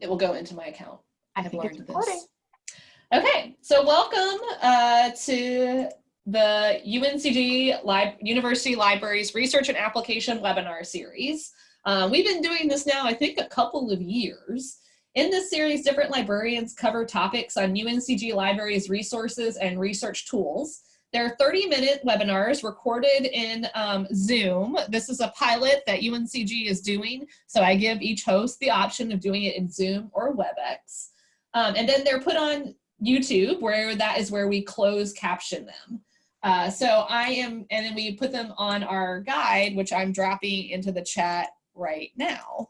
it will go into my account. I have learned this. Okay, so welcome uh, to the UNCG Lib University Libraries Research and Application webinar series. Uh, we've been doing this now, I think, a couple of years. In this series, different librarians cover topics on UNCG Libraries resources and research tools. There are 30 minute webinars recorded in um, Zoom. This is a pilot that UNCG is doing. So I give each host the option of doing it in Zoom or WebEx. Um, and then they're put on YouTube where that is where we close caption them. Uh, so I am, and then we put them on our guide, which I'm dropping into the chat right now.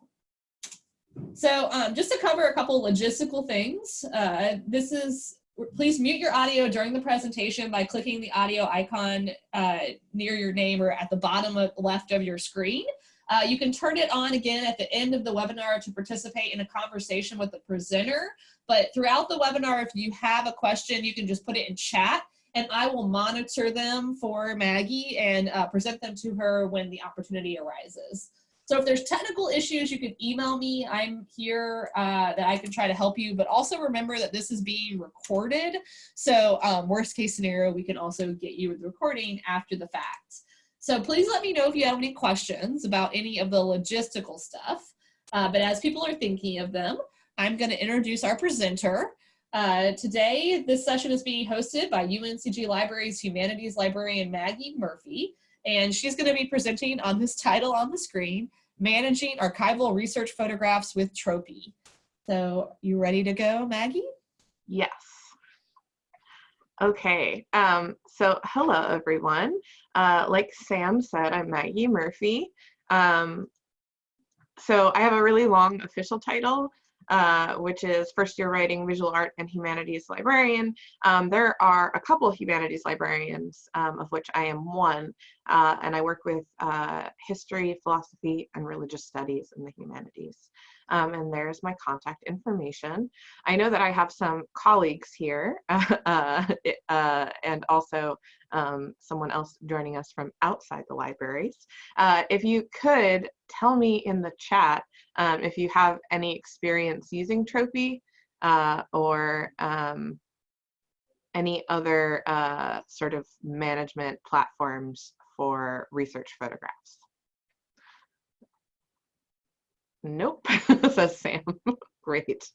So um, just to cover a couple logistical things, uh, this is, please mute your audio during the presentation by clicking the audio icon uh, near your name or at the bottom of, left of your screen. Uh, you can turn it on again at the end of the webinar to participate in a conversation with the presenter. But throughout the webinar, if you have a question, you can just put it in chat and I will monitor them for Maggie and uh, present them to her when the opportunity arises. So if there's technical issues, you can email me. I'm here uh, that I can try to help you, but also remember that this is being recorded. So um, worst case scenario, we can also get you the recording after the fact. So please let me know if you have any questions about any of the logistical stuff. Uh, but as people are thinking of them, I'm gonna introduce our presenter. Uh, today, this session is being hosted by UNCG Libraries Humanities Librarian Maggie Murphy, and she's going to be presenting on this title on the screen, Managing Archival Research Photographs with Tropy. So you ready to go, Maggie? Yes. Okay, um, so hello everyone. Uh, like Sam said, I'm Maggie Murphy. Um, so I have a really long official title, uh, which is first year writing, visual art, and humanities librarian. Um, there are a couple of humanities librarians, um, of which I am one, uh, and I work with uh, history, philosophy, and religious studies in the humanities. Um, and there's my contact information. I know that I have some colleagues here uh, uh, and also um, someone else joining us from outside the libraries. Uh, if you could tell me in the chat um, if you have any experience using Tropy uh, or um, any other uh, sort of management platforms for research photographs. Nope, says Sam. Great.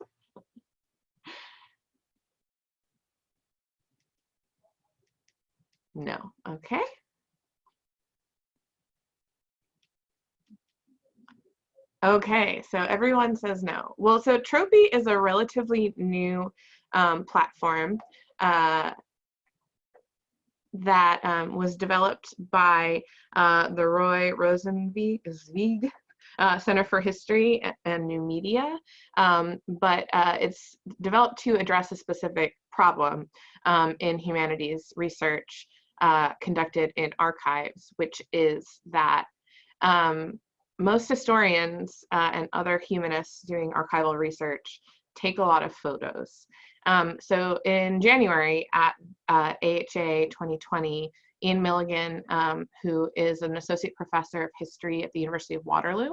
No, okay. Okay, so everyone says no. Well, so Tropy is a relatively new um, platform uh, that um, was developed by uh, the Roy Rosenzweig uh, Center for History and New Media, um, but uh, it's developed to address a specific problem um, in humanities research uh, conducted in archives, which is that um, most historians uh, and other humanists doing archival research take a lot of photos. Um, so in January at uh, AHA 2020, Ian Milligan, um, who is an associate professor of history at the University of Waterloo,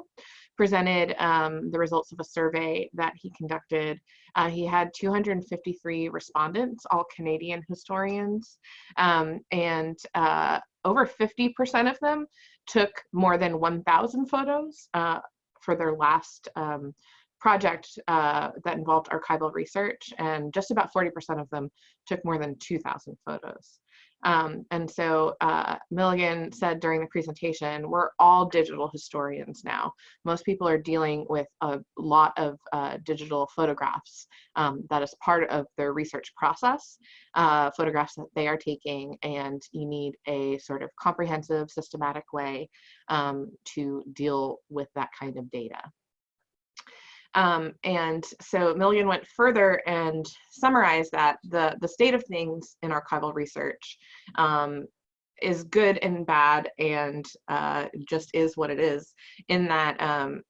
presented um, the results of a survey that he conducted. Uh, he had 253 respondents, all Canadian historians, um, and uh, over 50% of them took more than 1,000 photos uh, for their last um, project uh, that involved archival research, and just about 40% of them took more than 2,000 photos. Um, and so uh, Milligan said during the presentation, we're all digital historians now. Most people are dealing with a lot of uh, digital photographs um, that is part of their research process, uh, photographs that they are taking, and you need a sort of comprehensive, systematic way um, to deal with that kind of data. Um, and so Milligan went further and summarized that the, the state of things in archival research um, is good and bad and uh, just is what it is in that um,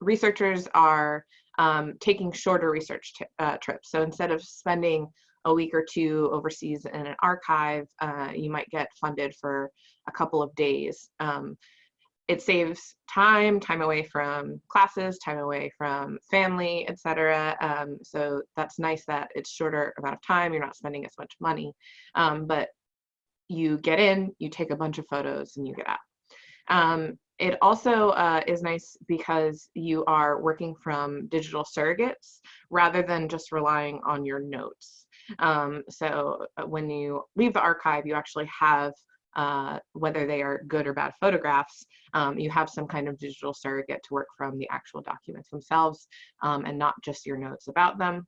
researchers are um, taking shorter research uh, trips. So instead of spending a week or two overseas in an archive, uh, you might get funded for a couple of days. It saves time, time away from classes, time away from family, etc. Um, so that's nice that it's shorter amount of time. You're not spending as much money, um, but you get in, you take a bunch of photos, and you get out. Um, it also uh, is nice because you are working from digital surrogates rather than just relying on your notes. Um, so uh, when you leave the archive, you actually have uh, whether they are good or bad photographs, um, you have some kind of digital surrogate to work from the actual documents themselves um, and not just your notes about them.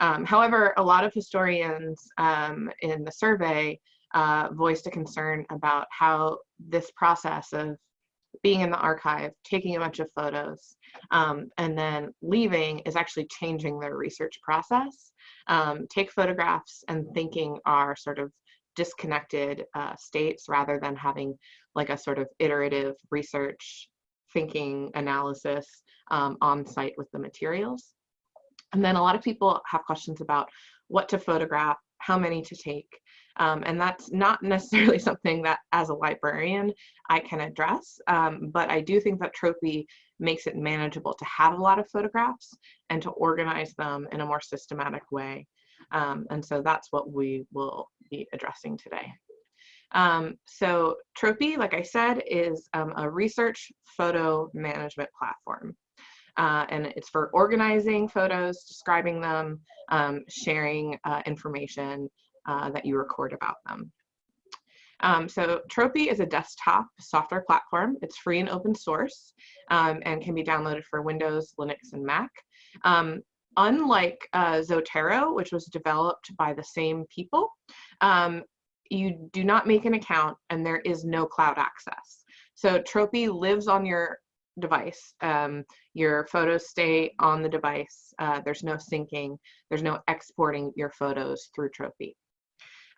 Um, however, a lot of historians um, in the survey uh, voiced a concern about how this process of being in the archive, taking a bunch of photos, um, and then leaving is actually changing their research process. Um, take photographs and thinking are sort of disconnected uh, states rather than having like a sort of iterative research thinking analysis um, on site with the materials. And then a lot of people have questions about what to photograph, how many to take, um, and that's not necessarily something that as a librarian I can address, um, but I do think that Tropy makes it manageable to have a lot of photographs and to organize them in a more systematic way. Um, and so that's what we will be addressing today. Um, so Tropy, like I said, is um, a research photo management platform. Uh, and it's for organizing photos, describing them, um, sharing uh, information uh, that you record about them. Um, so Tropy is a desktop software platform. It's free and open source um, and can be downloaded for Windows, Linux, and Mac. Um, unlike uh, Zotero, which was developed by the same people, um, you do not make an account and there is no cloud access. So Tropy lives on your device. Um, your photos stay on the device. Uh, there's no syncing. There's no exporting your photos through Tropy.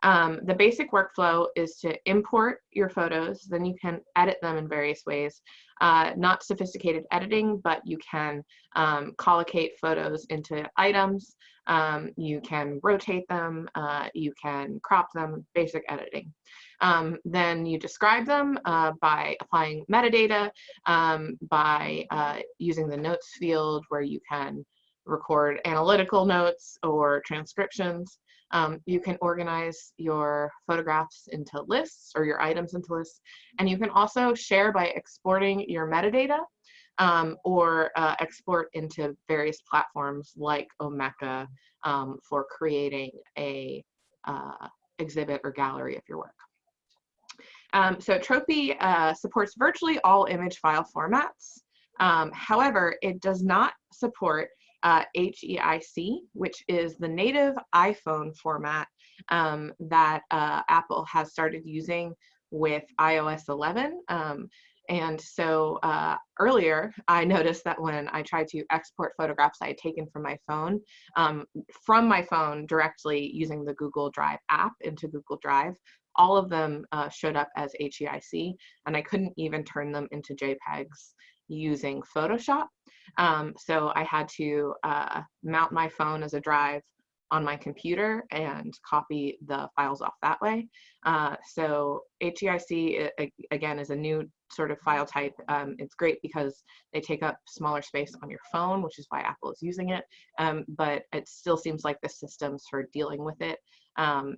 Um, the basic workflow is to import your photos, then you can edit them in various ways. Uh, not sophisticated editing, but you can um, collocate photos into items, um, you can rotate them, uh, you can crop them, basic editing. Um, then you describe them uh, by applying metadata, um, by uh, using the notes field where you can record analytical notes or transcriptions. Um, you can organize your photographs into lists or your items into lists. And you can also share by exporting your metadata um, or uh, export into various platforms like Omeka um, for creating a uh, exhibit or gallery of your work. Um, so Tropy uh, supports virtually all image file formats. Um, however, it does not support uh, HEIC, which is the native iPhone format um, that uh, Apple has started using with iOS 11. Um, and so uh, earlier, I noticed that when I tried to export photographs I had taken from my phone, um, from my phone directly using the Google Drive app into Google Drive, all of them uh, showed up as HEIC, and I couldn't even turn them into JPEGs using Photoshop. Um, so I had to uh, mount my phone as a drive on my computer and copy the files off that way. Uh, so HEIC, again, is a new sort of file type. Um, it's great because they take up smaller space on your phone, which is why Apple is using it. Um, but it still seems like the systems for dealing with it um,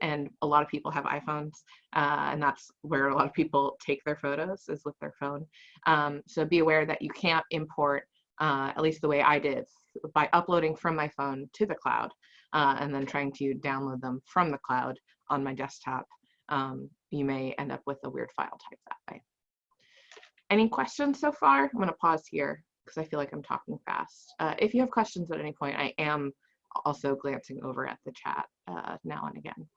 and a lot of people have iPhones, uh, and that's where a lot of people take their photos is with their phone. Um, so be aware that you can't import, uh, at least the way I did, by uploading from my phone to the cloud, uh, and then trying to download them from the cloud on my desktop. Um, you may end up with a weird file type that way. Any questions so far? I'm gonna pause here because I feel like I'm talking fast. Uh, if you have questions at any point, I am also glancing over at the chat uh, now and again.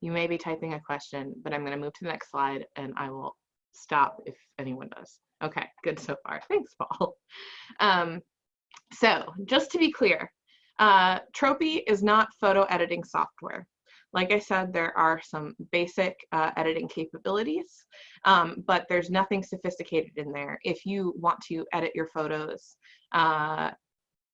You may be typing a question, but I'm going to move to the next slide and I will stop if anyone does. Okay, good so far. Thanks, Paul. Um, so just to be clear, uh, Tropy is not photo editing software. Like I said, there are some basic uh, editing capabilities, um, but there's nothing sophisticated in there. If you want to edit your photos, uh,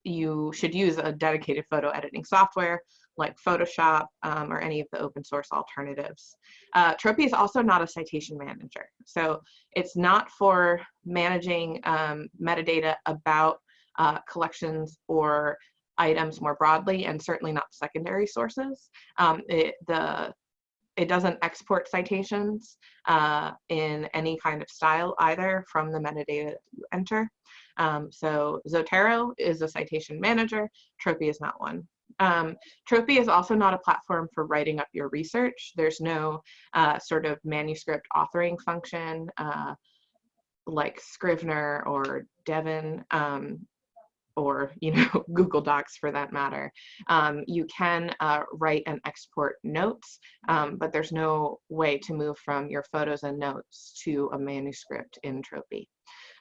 you should use a dedicated photo editing software like Photoshop um, or any of the open source alternatives. Uh, Tropy is also not a citation manager. So it's not for managing um, metadata about uh, collections or items more broadly and certainly not secondary sources. Um, it, the, it doesn't export citations uh, in any kind of style either from the metadata that you enter. Um, so Zotero is a citation manager, Tropy is not one. Um, Tropy is also not a platform for writing up your research. There's no uh, sort of manuscript authoring function uh, like Scrivener or Devon um, or you know Google Docs for that matter. Um, you can uh, write and export notes, um, but there's no way to move from your photos and notes to a manuscript in Tropy.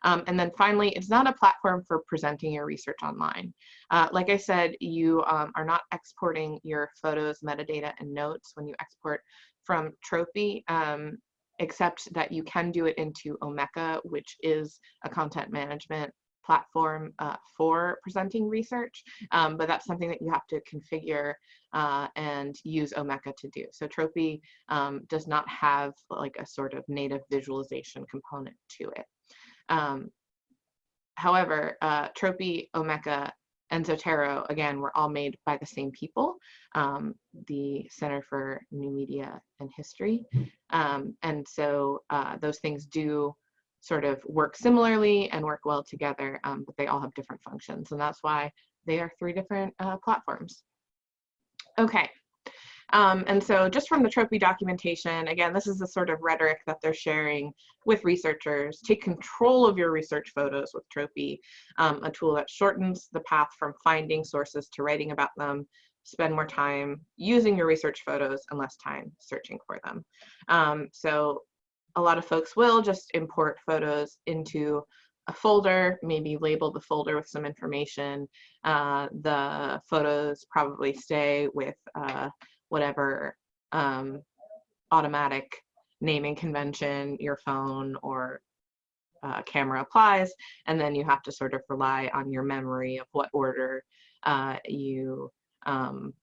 Um, and then finally, it's not a platform for presenting your research online. Uh, like I said, you um, are not exporting your photos, metadata, and notes when you export from Tropy, um, except that you can do it into Omeka, which is a content management platform uh, for presenting research, um, but that's something that you have to configure uh, and use Omeka to do. So Tropy um, does not have like a sort of native visualization component to it. Um, however, uh, Tropy, Omeka, and Zotero, again, were all made by the same people, um, the Center for New Media and History. Um, and so uh, those things do sort of work similarly and work well together, um, but they all have different functions. And that's why they are three different uh, platforms. Okay, um, and so just from the Tropy documentation, again, this is the sort of rhetoric that they're sharing with researchers. Take control of your research photos with Tropy, um, a tool that shortens the path from finding sources to writing about them, spend more time using your research photos and less time searching for them. Um, so a lot of folks will just import photos into a folder, maybe label the folder with some information. Uh, the photos probably stay with uh, whatever um, automatic naming convention your phone or uh, camera applies, and then you have to sort of rely on your memory of what order uh, you um,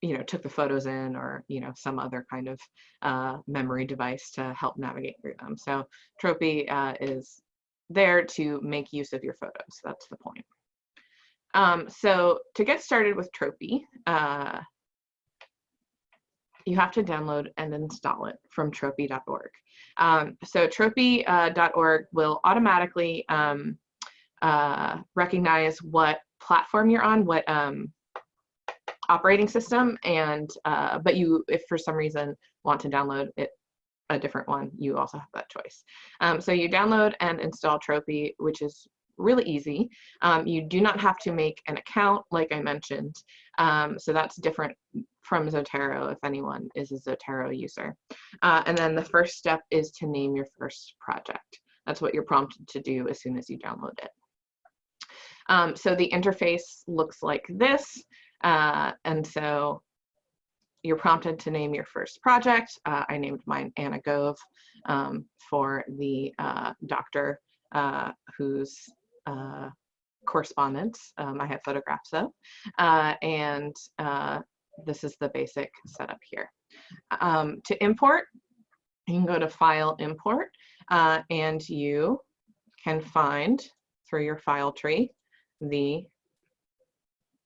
you know took the photos in or you know some other kind of uh, memory device to help navigate through them. So Tropy uh, is there to make use of your photos. That's the point. Um, so to get started with Tropy, uh, you have to download and install it from tropy.org. Um, so tropy.org uh, will automatically um, uh, recognize what platform you're on, what um, operating system, and uh, but you, if for some reason want to download it a different one, you also have that choice. Um, so you download and install Tropy, which is really easy. Um, you do not have to make an account, like I mentioned. Um, so that's different from Zotero if anyone is a Zotero user. Uh, and then the first step is to name your first project. That's what you're prompted to do as soon as you download it. Um, so the interface looks like this. Uh, and so you're prompted to name your first project. Uh, I named mine Anna Gove um, for the uh, doctor uh, whose uh, correspondence um, I have photographs of. Uh, and this is the basic setup here. Um, to import, you can go to File Import, uh, and you can find through your file tree the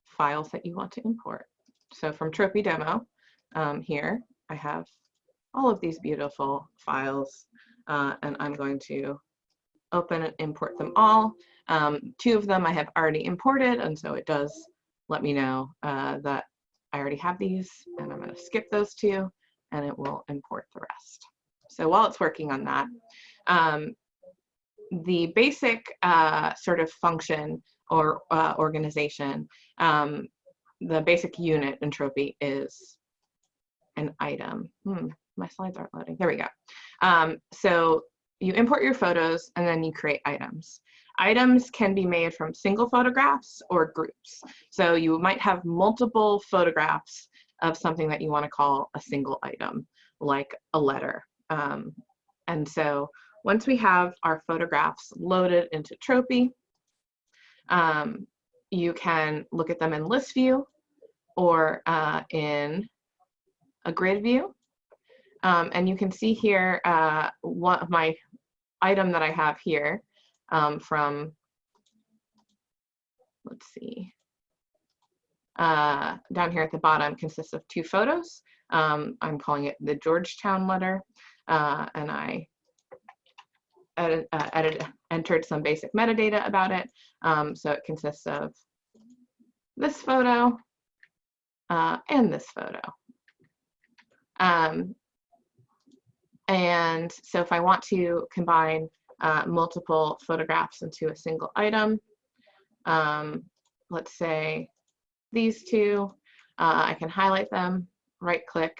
files that you want to import. So from Tropy Demo, um, here I have all of these beautiful files, uh, and I'm going to open and import them all. Um, two of them I have already imported, and so it does let me know uh, that I already have these and I'm going to skip those two and it will import the rest. So while it's working on that, um, the basic uh, sort of function or uh, organization, um, the basic unit in Tropy is an item. Hmm, my slides aren't loading. There we go. Um, so you import your photos and then you create items. Items can be made from single photographs or groups. So you might have multiple photographs of something that you want to call a single item, like a letter. Um, and so once we have our photographs loaded into Tropy, um, you can look at them in list view, or uh, in a grid view. Um, and you can see here uh, one of my item that I have here um, from, let's see, uh, down here at the bottom consists of two photos. Um, I'm calling it the Georgetown letter, uh, and I edit, uh, edit, entered some basic metadata about it. Um, so it consists of this photo uh, and this photo. Um, and so if I want to combine uh, multiple photographs into a single item, um, let's say these two, uh, I can highlight them, right click,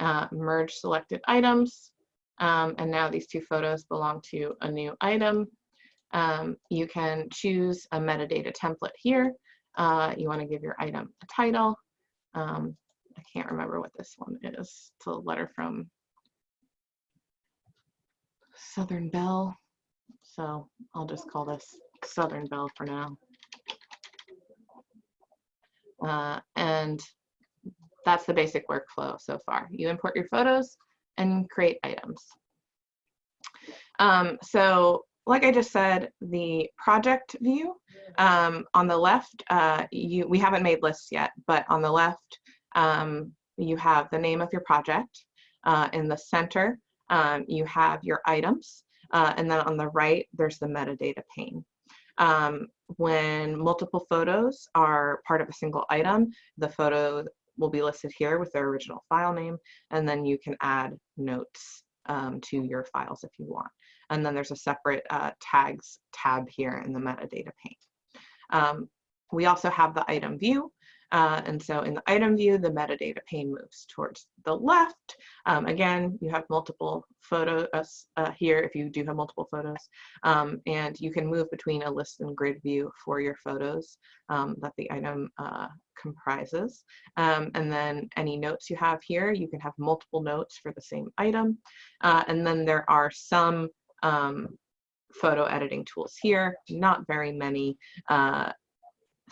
uh, merge selected items, um, and now these two photos belong to a new item. Um, you can choose a metadata template here. Uh, you want to give your item a title. Um, I can't remember what this one is. It's a letter from Southern Belle. So I'll just call this Southern Belle for now. Uh, and that's the basic workflow so far. You import your photos and create items. Um, so like I just said, the project view um, on the left, uh, you we haven't made lists yet, but on the left, um, you have the name of your project. Uh, in the center, um, you have your items, uh, and then on the right, there's the metadata pane. Um, when multiple photos are part of a single item, the photo will be listed here with their original file name, and then you can add notes um, to your files if you want. And then there's a separate uh, tags tab here in the metadata pane. Um, we also have the item view, uh, and so in the item view, the metadata pane moves towards the left. Um, again, you have multiple photos uh, here if you do have multiple photos. Um, and you can move between a list and grid view for your photos um, that the item uh, comprises. Um, and then any notes you have here, you can have multiple notes for the same item. Uh, and then there are some um, photo editing tools here, not very many. Uh,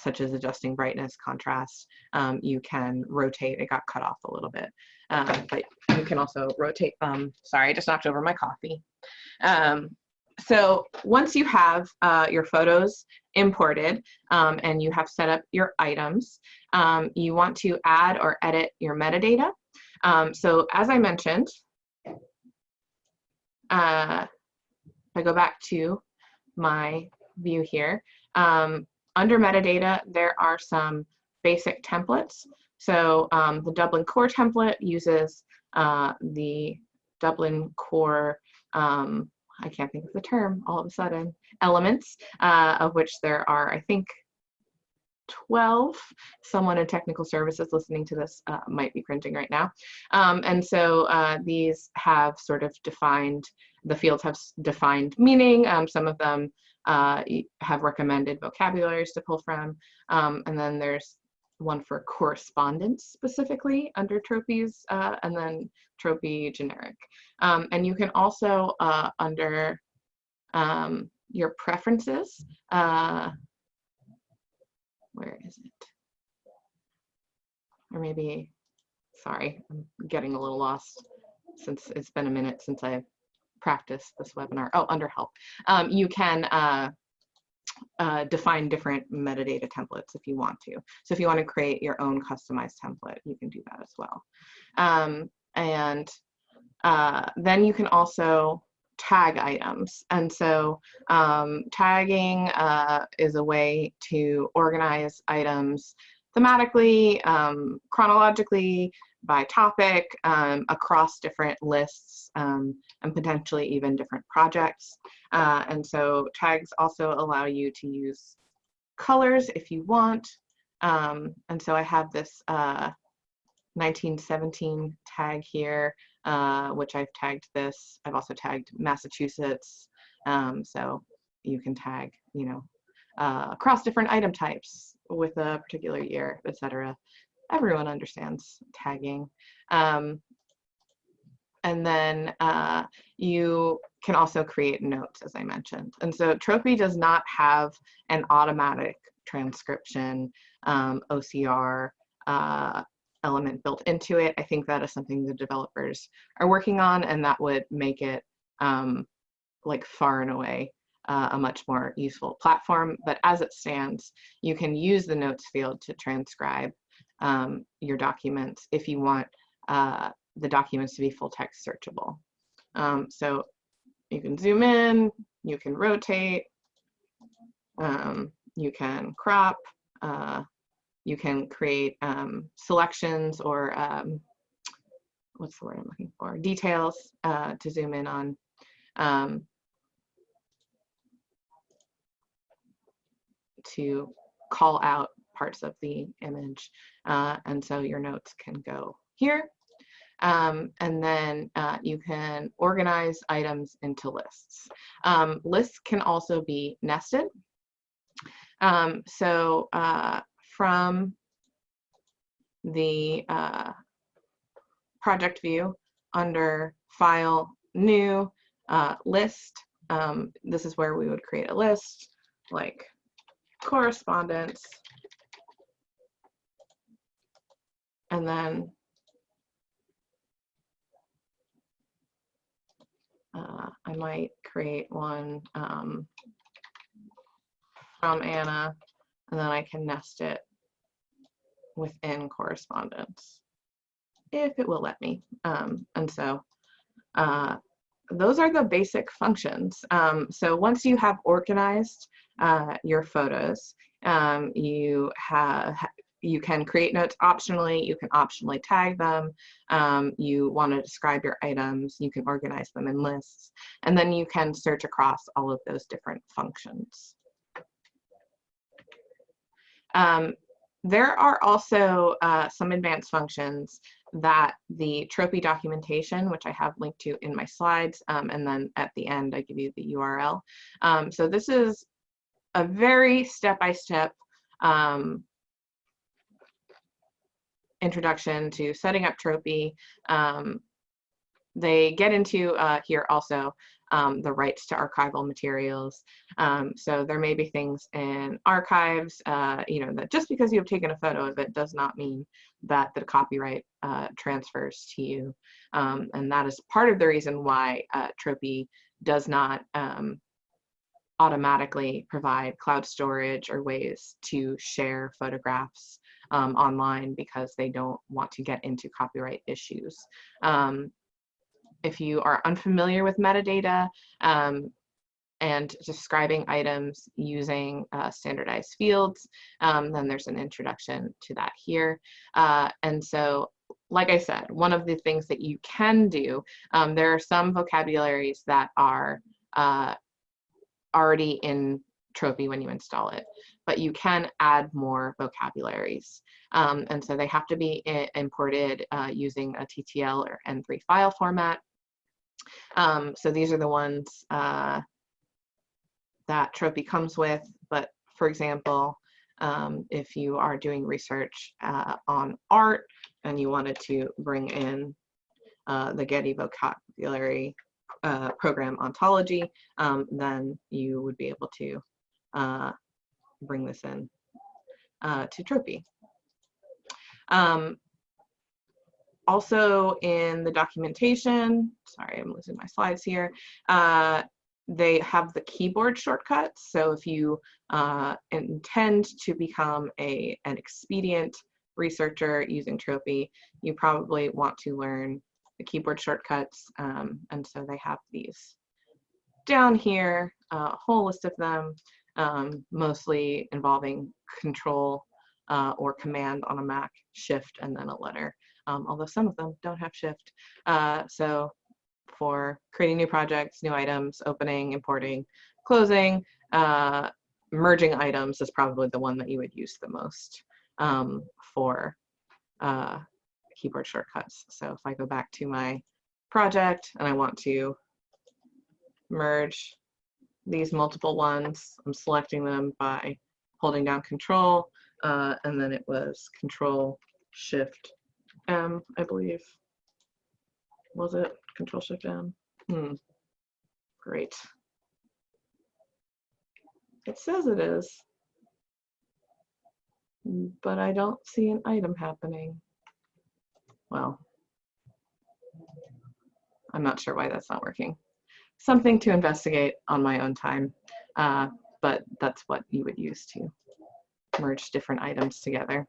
such as adjusting brightness, contrast. Um, you can rotate, it got cut off a little bit, um, but you can also rotate them. Sorry, I just knocked over my coffee. Um, so once you have uh, your photos imported um, and you have set up your items, um, you want to add or edit your metadata. Um, so as I mentioned, uh, if I go back to my view here, um, under metadata, there are some basic templates. So um, the Dublin core template uses uh, the Dublin core, um, I can't think of the term all of a sudden, elements, uh, of which there are, I think, 12. Someone in technical services listening to this uh, might be cringing right now. Um, and so uh, these have sort of defined, the fields have defined meaning. Um, some of them uh, have recommended vocabularies to pull from. Um, and then there's one for correspondence specifically under Tropy's, uh, and then Tropy generic. Um, and you can also, uh, under um, your preferences, uh, where is it? Or maybe, sorry, I'm getting a little lost since it's been a minute since I've practice this webinar, oh, under help, um, you can uh, uh, define different metadata templates if you want to. So if you want to create your own customized template, you can do that as well. Um, and uh, then you can also tag items. And so um, tagging uh, is a way to organize items thematically, um, chronologically, by topic, um, across different lists, um, and potentially even different projects. Uh, and so tags also allow you to use colors if you want. Um, and so I have this uh, 1917 tag here, uh, which I've tagged this. I've also tagged Massachusetts. Um, so you can tag, you know, uh, across different item types with a particular year, etc everyone understands tagging. Um, and then uh, you can also create notes, as I mentioned. And so Tropy does not have an automatic transcription, um, OCR, uh, element built into it. I think that is something the developers are working on and that would make it um, like far and away uh, a much more useful platform. But as it stands, you can use the notes field to transcribe um, your documents if you want uh, the documents to be full text searchable. Um, so you can zoom in, you can rotate, um, you can crop, uh, you can create um, selections or um, what's the word I'm looking for? Details uh, to zoom in on. Um, to call out parts of the image. Uh, and so your notes can go here. Um, and then uh, you can organize items into lists. Um, lists can also be nested. Um, so uh, from the uh, project view under file new uh, list, um, this is where we would create a list like correspondence and then uh, I might create one um, from Anna and then I can nest it within correspondence if it will let me. Um, and so uh, those are the basic functions. Um, so once you have organized uh, your photos, um, you have you can create notes optionally, you can optionally tag them, um, you want to describe your items, you can organize them in lists, and then you can search across all of those different functions. Um, there are also uh, some advanced functions that the Tropy documentation, which I have linked to in my slides, um, and then at the end I give you the URL. Um, so this is a very step-by-step -step, um, introduction to setting up Tropy. Um, they get into uh, here also um, the rights to archival materials. Um, so there may be things in archives, uh, you know, that just because you have taken a photo of it does not mean that the copyright uh, transfers to you. Um, and that is part of the reason why uh, Tropy does not um, automatically provide cloud storage or ways to share photographs um, online because they don't want to get into copyright issues. Um, if you are unfamiliar with metadata um, and describing items using uh, standardized fields, um, then there's an introduction to that here. Uh, and so, like I said, one of the things that you can do, um, there are some vocabularies that are uh, already in Tropy when you install it, but you can add more vocabularies. Um, and so they have to be imported uh, using a TTL or N3 file format. Um, so these are the ones uh, that Tropy comes with, but for example, um, if you are doing research uh, on art and you wanted to bring in uh, the Getty vocabulary uh, program ontology, um, then you would be able to uh, bring this in uh, to Tropy. Um, also in the documentation, sorry, I'm losing my slides here, uh, they have the keyboard shortcuts. So if you uh, intend to become a, an expedient researcher using Tropy, you probably want to learn the keyboard shortcuts. Um, and so they have these down here, a whole list of them, um, mostly involving control uh, or command on a Mac, shift, and then a letter um, although some of them don't have shift. Uh, so for creating new projects, new items, opening, importing, closing, uh, merging items is probably the one that you would use the most um, for uh, keyboard shortcuts. So if I go back to my project and I want to merge these multiple ones, I'm selecting them by holding down control, uh, and then it was control shift M, I believe. Was it Control Shift M? Hmm. Great. It says it is. but I don't see an item happening. Well, I'm not sure why that's not working. Something to investigate on my own time, uh, but that's what you would use to merge different items together.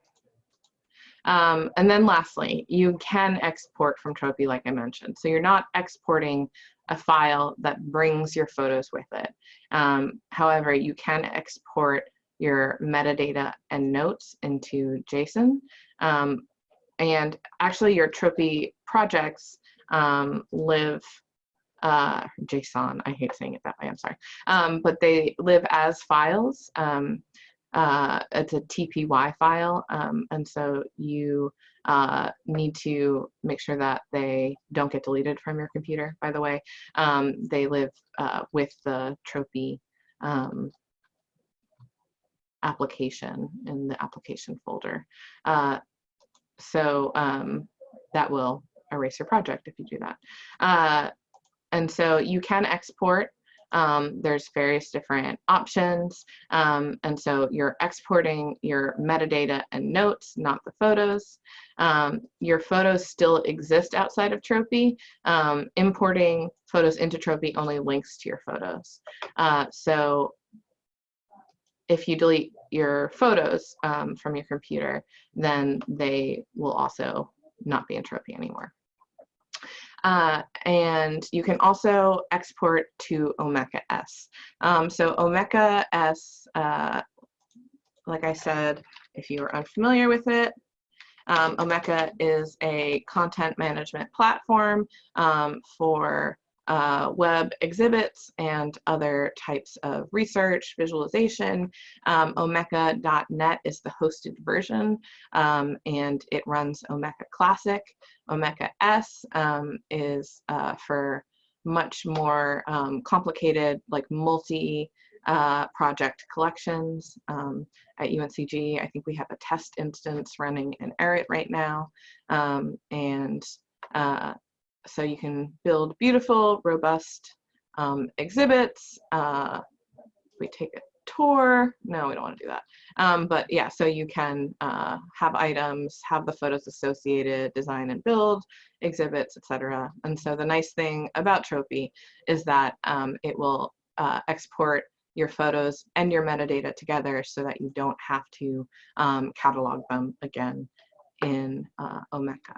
Um, and then lastly, you can export from Tropy like I mentioned. So you're not exporting a file that brings your photos with it. Um, however, you can export your metadata and notes into JSON. Um, and actually your Tropy projects um, live, uh, JSON, I hate saying it that way, I'm sorry, um, but they live as files. Um, uh, it's a TPY file, um, and so you uh, need to make sure that they don't get deleted from your computer, by the way. Um, they live uh, with the Tropy um, application in the application folder. Uh, so um, that will erase your project if you do that. And so you can export um, there's various different options. Um, and so you're exporting your metadata and notes, not the photos. Um, your photos still exist outside of Tropy. Um, importing photos into Tropy only links to your photos. Uh, so if you delete your photos um, from your computer, then they will also not be in Tropy anymore. Uh, and you can also export to Omeka S. Um, so Omeka S, uh, like I said, if you are unfamiliar with it, um, Omeka is a content management platform um, for uh, web exhibits and other types of research, visualization. Um, Omeka.net is the hosted version um, and it runs Omeka Classic. Omeka S um, is uh, for much more um, complicated, like multi uh, project collections. Um, at UNCG, I think we have a test instance running in ERIT right now. Um, and uh, so you can build beautiful, robust um, exhibits. Uh, we take a tour. No, we don't want to do that. Um, but yeah, so you can uh, have items, have the photos associated, design and build exhibits, etc. And so the nice thing about Tropy is that um, it will uh, export your photos and your metadata together so that you don't have to um, catalog them again in uh, Omeka.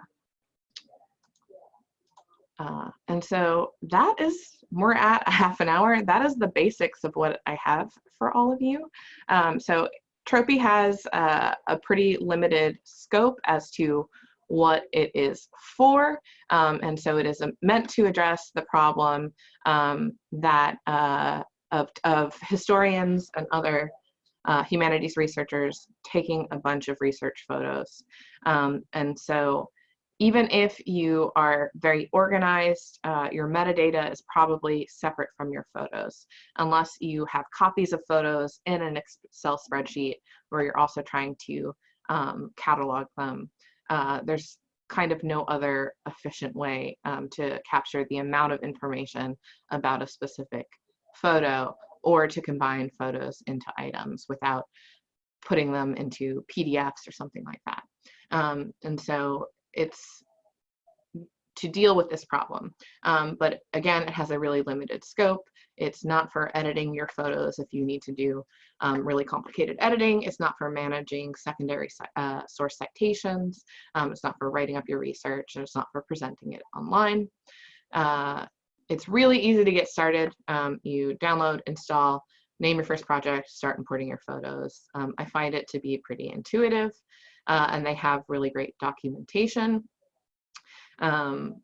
Uh, and so that is, we're at a half an hour. That is the basics of what I have for all of you. Um, so Tropy has uh, a pretty limited scope as to what it is for. Um, and so it is meant to address the problem um, that uh, of, of historians and other uh, humanities researchers taking a bunch of research photos. Um, and so even if you are very organized, uh, your metadata is probably separate from your photos, unless you have copies of photos in an Excel spreadsheet where you're also trying to um, catalog them. Uh, there's kind of no other efficient way um, to capture the amount of information about a specific photo or to combine photos into items without putting them into PDFs or something like that. Um, and so it's to deal with this problem. Um, but again, it has a really limited scope. It's not for editing your photos if you need to do um, really complicated editing. It's not for managing secondary uh, source citations. Um, it's not for writing up your research. And it's not for presenting it online. Uh, it's really easy to get started. Um, you download, install, name your first project, start importing your photos. Um, I find it to be pretty intuitive uh, and they have really great documentation. Um,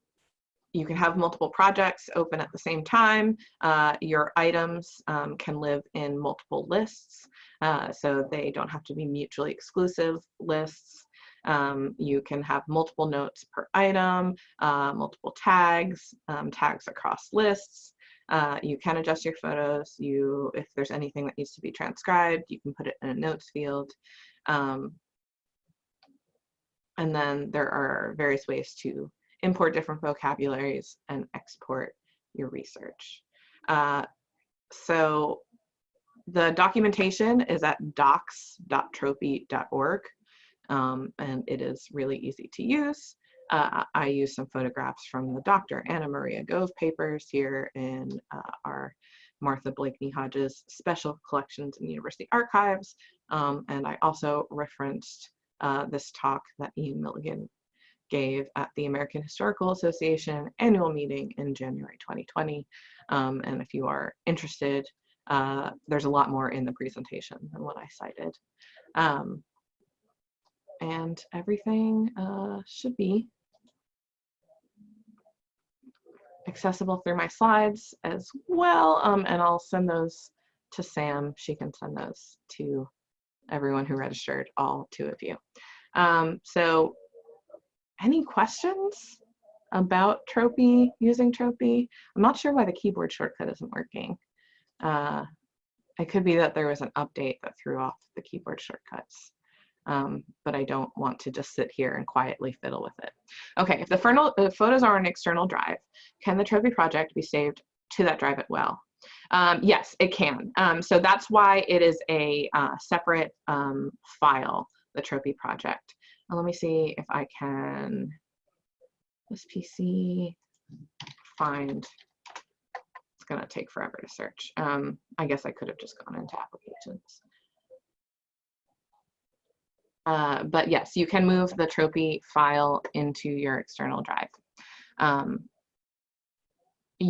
you can have multiple projects open at the same time. Uh, your items um, can live in multiple lists, uh, so they don't have to be mutually exclusive lists. Um, you can have multiple notes per item, uh, multiple tags, um, tags across lists. Uh, you can adjust your photos. You, if there's anything that needs to be transcribed, you can put it in a notes field. Um, and then there are various ways to import different vocabularies and export your research. Uh, so the documentation is at docs.tropy.org, um, and it is really easy to use. Uh, I use some photographs from the Dr. Anna Maria Gove papers here in uh, our Martha Blakeney Hodges special collections in university archives. Um, and I also referenced uh, this talk that Ian Milligan gave at the American Historical Association annual meeting in January 2020. Um, and if you are interested, uh, there's a lot more in the presentation than what I cited. Um, and everything uh, should be accessible through my slides as well. Um, and I'll send those to Sam. She can send those to everyone who registered, all two of you. Um, so any questions about Tropy, using Tropy? I'm not sure why the keyboard shortcut isn't working. Uh, it could be that there was an update that threw off the keyboard shortcuts. Um, but I don't want to just sit here and quietly fiddle with it. Okay, if the photos are on an external drive, can the Tropy project be saved to that drive as well? Um, yes, it can. Um, so that's why it is a uh, separate um, file, the Tropy project. Now let me see if I can, this PC, find, it's gonna take forever to search. Um, I guess I could have just gone into applications. Uh, but yes, you can move the Tropy file into your external drive. Um,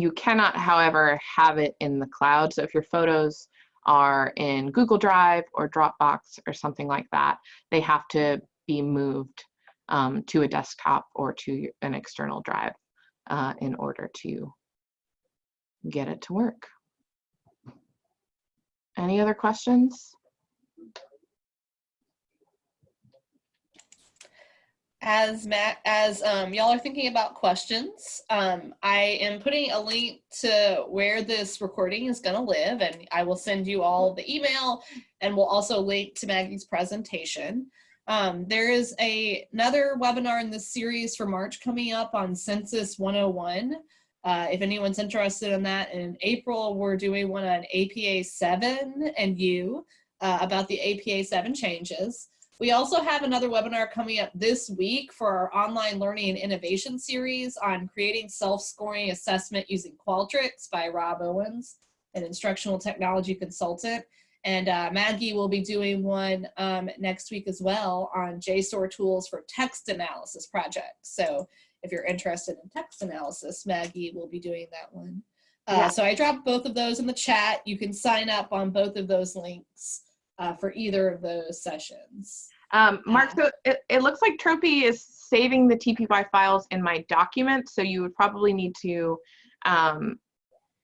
you cannot, however, have it in the cloud. So if your photos are in Google Drive or Dropbox or something like that, they have to be moved um, to a desktop or to an external drive uh, in order to get it to work. Any other questions? As Matt, as um, y'all are thinking about questions, um, I am putting a link to where this recording is going to live, and I will send you all the email, and we'll also link to Maggie's presentation. Um, there is a, another webinar in this series for March coming up on Census 101. Uh, if anyone's interested in that, in April, we're doing one on APA 7 and you uh, about the APA 7 changes. We also have another webinar coming up this week for our online learning and innovation series on creating self-scoring assessment using Qualtrics by Rob Owens, an instructional technology consultant. And uh, Maggie will be doing one um, next week as well on JSTOR tools for text analysis projects. So if you're interested in text analysis, Maggie will be doing that one. Uh, yeah. So I dropped both of those in the chat. You can sign up on both of those links uh, for either of those sessions. Um, Mark, so it, it looks like Tropy is saving the TPY files in my document, so you would probably need to um,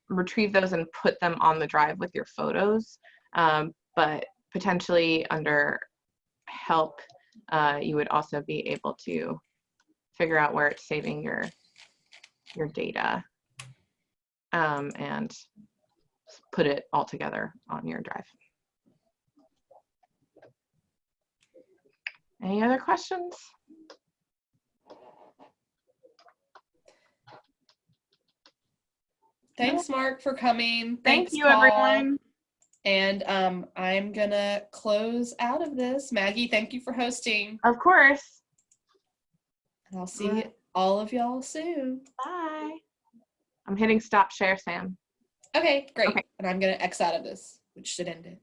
retrieve those and put them on the drive with your photos. Um, but potentially under help, uh, you would also be able to figure out where it's saving your your data um, and put it all together on your drive. Any other questions? Thanks, Mark, for coming. Thank Thanks, you, Paul. everyone. And um, I'm gonna close out of this. Maggie, thank you for hosting. Of course. And I'll see all of y'all soon. Bye. I'm hitting stop share, Sam. Okay, great. Okay. And I'm gonna X out of this, which should end it.